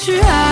去爱